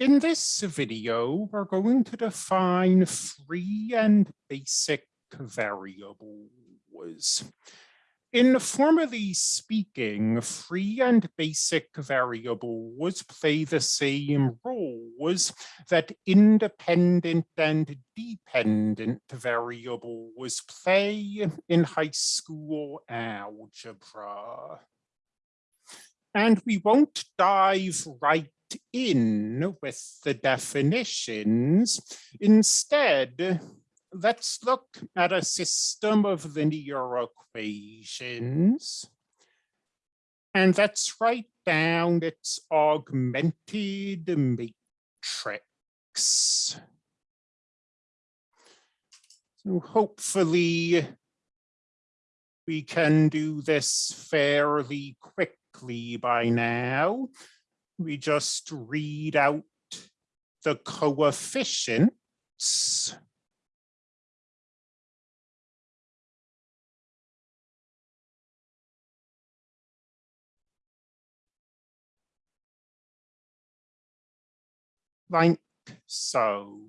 In this video, we're going to define free and basic variables. Informally speaking, free and basic variables play the same roles that independent and dependent variables play in high school algebra. And we won't dive right in with the definitions. Instead, let's look at a system of linear equations. And let's write down its augmented matrix. So hopefully we can do this fairly quickly by now we just read out the coefficients like so.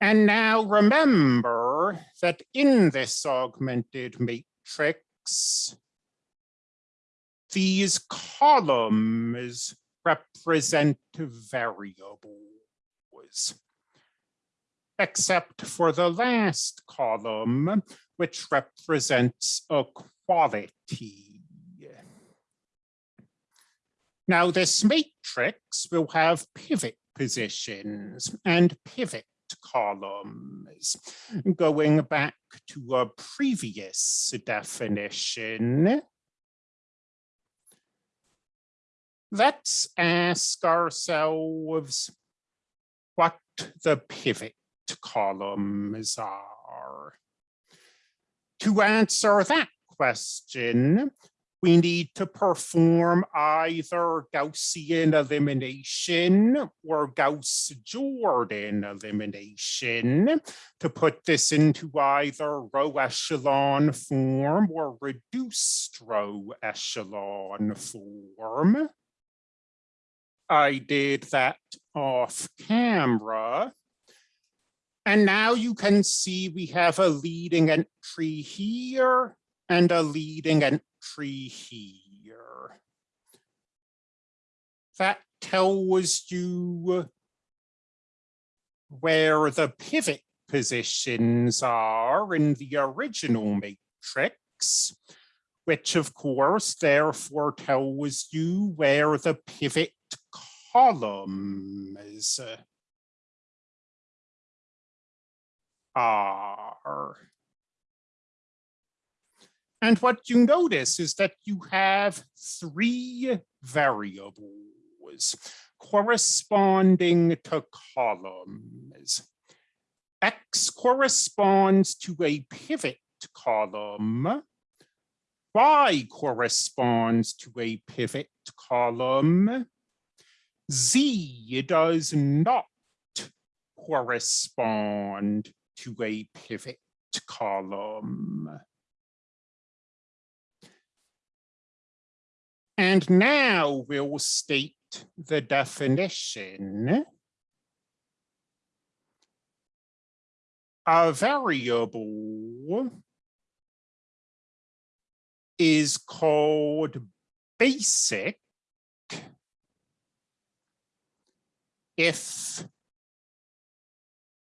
And now remember that in this augmented matrix, these columns represent variables, except for the last column, which represents a quality. Now this matrix will have pivot positions and pivot columns. Going back to a previous definition, let's ask ourselves what the pivot columns are. To answer that question, we need to perform either Gaussian elimination or Gauss-Jordan elimination to put this into either row echelon form or reduced row echelon form. I did that off camera. And now you can see we have a leading entry here and a leading entry here. That tells you where the pivot positions are in the original matrix, which of course therefore tells you where the pivot columns uh, are. And what you notice is that you have three variables corresponding to columns. X corresponds to a pivot column. Y corresponds to a pivot column. Z does not correspond to a pivot column. And now we'll state the definition. A variable is called basic if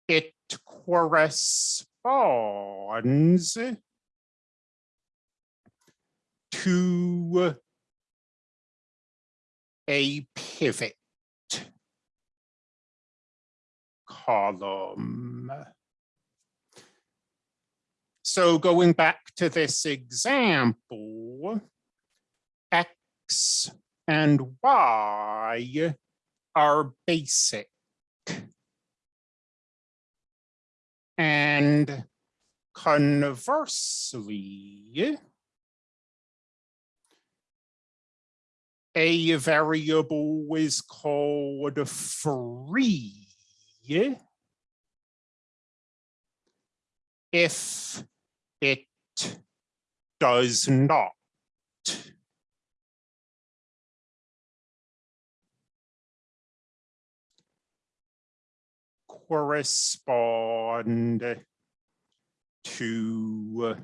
it corresponds to a pivot column. So going back to this example, X and Y are basic. And conversely, a variable is called free if it does not correspond to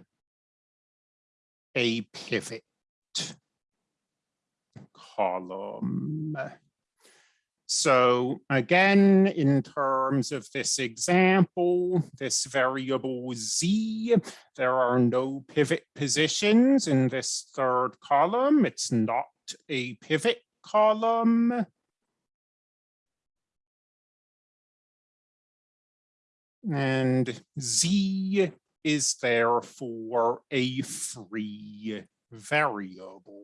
a pivot column. So again, in terms of this example, this variable z, there are no pivot positions in this third column. It's not a pivot column. And z is therefore a free variable.